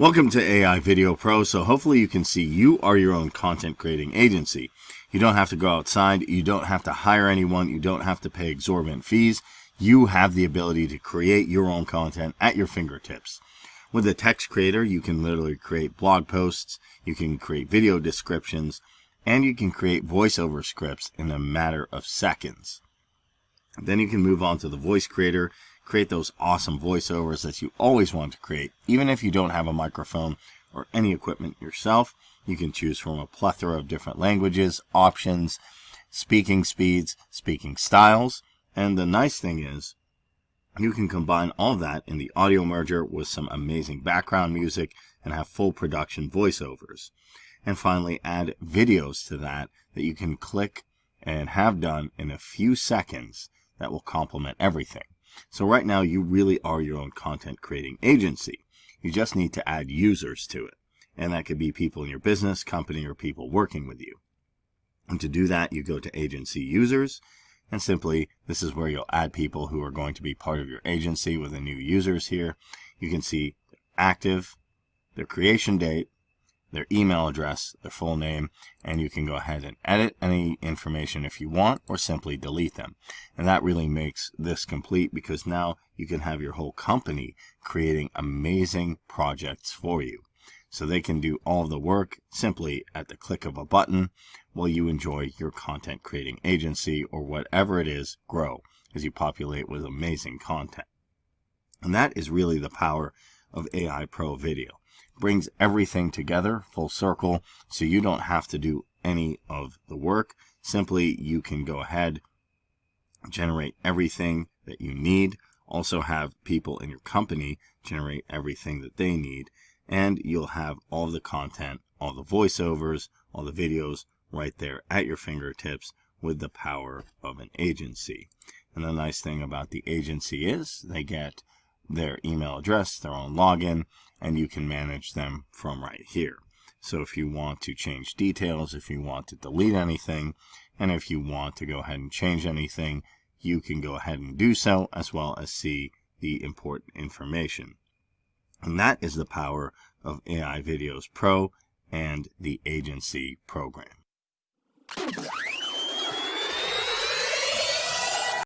Welcome to AI Video Pro. So hopefully you can see you are your own content creating agency. You don't have to go outside. You don't have to hire anyone. You don't have to pay exorbitant fees. You have the ability to create your own content at your fingertips. With a text creator, you can literally create blog posts, you can create video descriptions, and you can create voiceover scripts in a matter of seconds. Then you can move on to the voice creator create those awesome voiceovers that you always want to create. Even if you don't have a microphone or any equipment yourself, you can choose from a plethora of different languages, options, speaking speeds, speaking styles. And the nice thing is, you can combine all that in the audio merger with some amazing background music and have full production voiceovers. And finally, add videos to that that you can click and have done in a few seconds that will complement everything. So right now you really are your own content creating agency. You just need to add users to it. And that could be people in your business, company, or people working with you. And to do that, you go to agency users and simply this is where you'll add people who are going to be part of your agency with the new users here. You can see active, their creation date, their email address, their full name, and you can go ahead and edit any information if you want or simply delete them. And that really makes this complete because now you can have your whole company creating amazing projects for you. So they can do all the work simply at the click of a button while you enjoy your content creating agency or whatever it is grow as you populate with amazing content. And that is really the power of AI Pro Video brings everything together full circle so you don't have to do any of the work. Simply, you can go ahead, generate everything that you need, also have people in your company generate everything that they need, and you'll have all the content, all the voiceovers, all the videos right there at your fingertips with the power of an agency. And the nice thing about the agency is they get their email address, their own login, and you can manage them from right here. So if you want to change details, if you want to delete anything, and if you want to go ahead and change anything, you can go ahead and do so as well as see the important information. And that is the power of AI Videos Pro and the agency program.